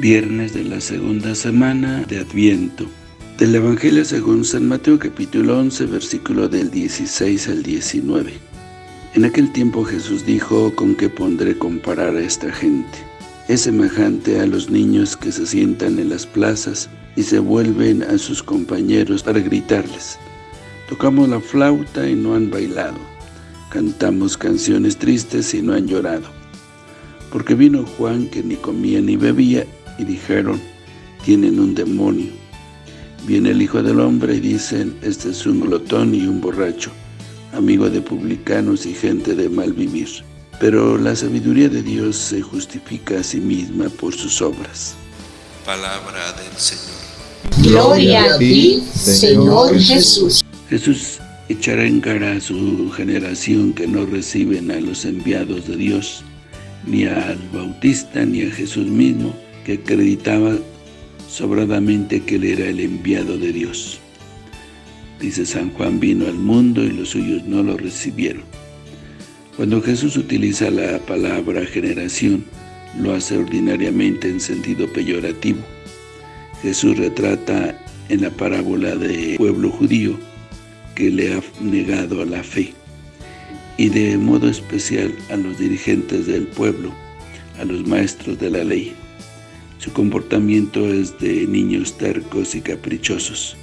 viernes de la segunda semana de Adviento. Del Evangelio según San Mateo capítulo 11, versículo del 16 al 19. En aquel tiempo Jesús dijo, ¿con qué pondré comparar a esta gente? Es semejante a los niños que se sientan en las plazas y se vuelven a sus compañeros para gritarles. Tocamos la flauta y no han bailado. Cantamos canciones tristes y no han llorado. Porque vino Juan que ni comía ni bebía y dijeron, tienen un demonio. Viene el Hijo del Hombre y dicen, este es un glotón y un borracho, amigo de publicanos y gente de mal vivir. Pero la sabiduría de Dios se justifica a sí misma por sus obras. Palabra del Señor. Gloria a ti, Señor Jesús. Jesús echará en cara a su generación que no reciben a los enviados de Dios, ni al Bautista, ni a Jesús mismo, que acreditaba sobradamente que él era el enviado de Dios. Dice San Juan, vino al mundo y los suyos no lo recibieron. Cuando Jesús utiliza la palabra generación, lo hace ordinariamente en sentido peyorativo. Jesús retrata en la parábola del pueblo judío que le ha negado a la fe y de modo especial a los dirigentes del pueblo, a los maestros de la ley. Su comportamiento es de niños tercos y caprichosos.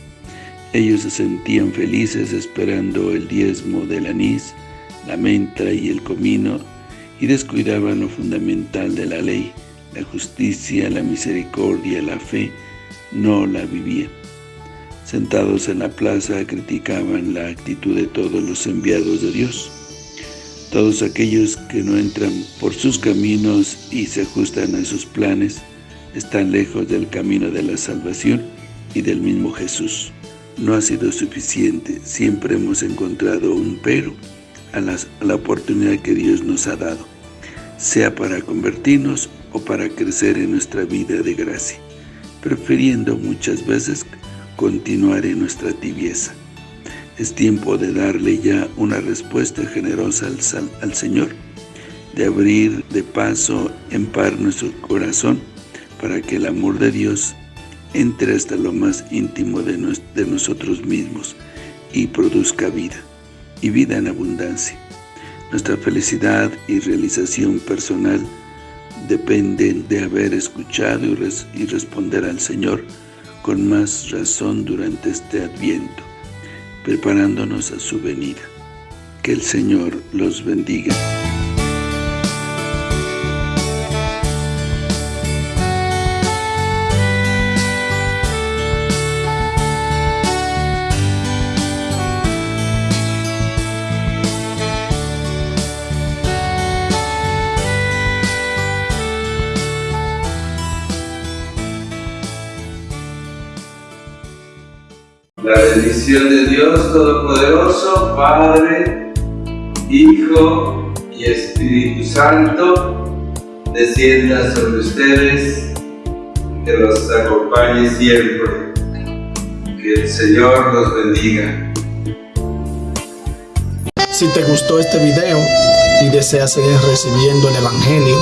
Ellos se sentían felices esperando el diezmo del anís, la menta y el comino y descuidaban lo fundamental de la ley, la justicia, la misericordia, la fe, no la vivían. Sentados en la plaza criticaban la actitud de todos los enviados de Dios. Todos aquellos que no entran por sus caminos y se ajustan a sus planes, están lejos del camino de la salvación y del mismo Jesús. No ha sido suficiente, siempre hemos encontrado un pero a, la oportunidad que Dios nos ha dado, sea para convertirnos o para crecer en nuestra vida de gracia, prefiriendo muchas veces continuar en nuestra tibieza. Es tiempo de darle ya una respuesta generosa al, al Señor, de abrir de paso en par nuestro corazón para que el amor de Dios entre hasta lo más íntimo de, de nosotros mismos y produzca vida, y vida en abundancia. Nuestra felicidad y realización personal dependen de haber escuchado y, y responder al Señor con más razón durante este Adviento preparándonos a su venida. Que el Señor los bendiga. La bendición de Dios Todopoderoso, Padre, Hijo y Espíritu Santo, descienda sobre ustedes, que los acompañe siempre. Que el Señor los bendiga. Si te gustó este video y deseas seguir recibiendo el Evangelio,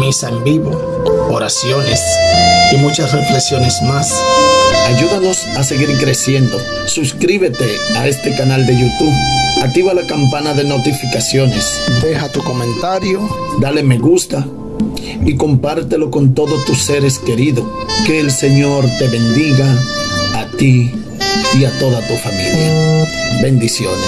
misa en vivo, oraciones y muchas reflexiones más, Ayúdanos a seguir creciendo. Suscríbete a este canal de YouTube. Activa la campana de notificaciones. Deja tu comentario. Dale me gusta. Y compártelo con todos tus seres queridos. Que el Señor te bendiga a ti y a toda tu familia. Bendiciones.